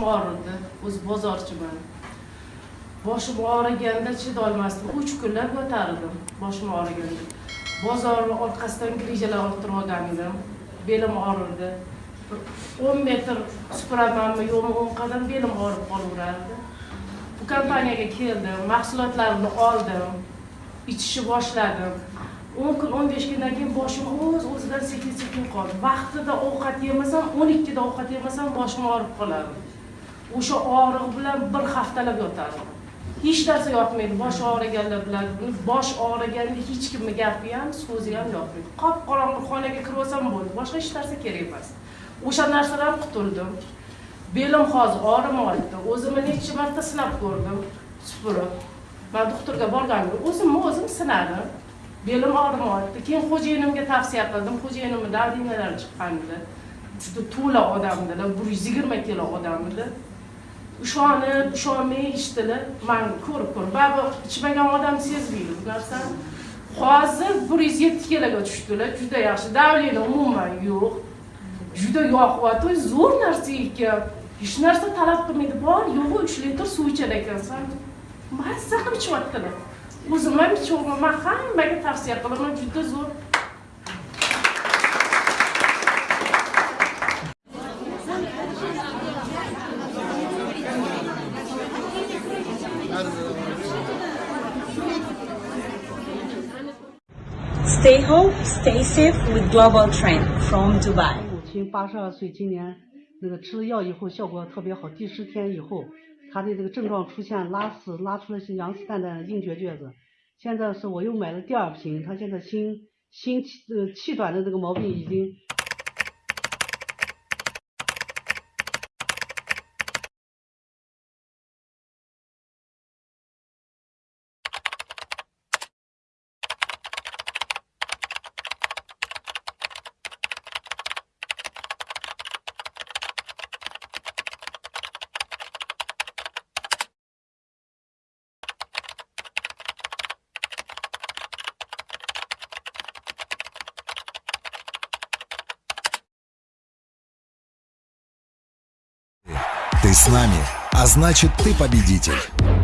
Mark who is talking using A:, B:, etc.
A: bozorchiman. Boshim og'riganda chidolmasdim uch kunlab yotardim boshim og'riganda. Bozorni orqasidan grijalar orttirib olgan edim. Belim og'rirdi o'n metr supuramanmi yo'qmi o'n qadam belim og'rib qolaverardi bu kompaniyaga keldim mahsulotlarimni oldim ichishni boshladim. O'n kun o'n besh kundan keyin boshim o'z o'zidan sekin sekin qoldi. Vaqtida ovqat yemasam o'n ikkida ovqat yemasam boshim og'rib qolardi o'sha og'riq bilan bir haftalab yotardim hech narsa yoqmaydi bosh og'riganlar biladi buni bosh og'riganda hech kimni gapi ham so'zi ham yoqmaydi qop qorong'i xonaga kirib olsam bo'ldi boshqa hech narsa kerak emas. O'sha narsadan qutuldim. Belim hozir og'rimayapti o'zimni necha marta sinab ko'rdim. Supurib. Man doktorga borganimda o'zimni o'zim sinadim belim og'rimayapti keyin xo'jayinimga tavsiya qildim. Xo'jayinimni davriyalari chiqqan edi. Juda to'la odam edilar bir yuz yigirma kilo odam edi. Ishonib ishonmay eshitdilar. Man ko'rib ko'rib baribir ichmagan odam sezmaydi bu narsani hozir bir yuz yetti kiloga tushdilar. Juda yaxshi. Давление umuman yo'q. Juda yoqyapti zo'r narsa ekan hech narsa talab qilmaydi. Bor yo'g'i uch litr suv ichar ekansan. Mazza qilib ichyaptilar o'zim ham ichyapman man hammaga tavsiya qilaman. Juda zo'r.
B: Stay home, stay safe with Global Trend from Dubai.
C: 母亲八十二岁，今年那个吃了药以后效果特别好，第十天以后，她的这个症状出现拉屎，拉出了些羊屎蛋蛋硬结结子。现在是我又买了第二瓶，她现在心心呃气短的这个毛病已经
D: Ты с нами, а значит ты победитель.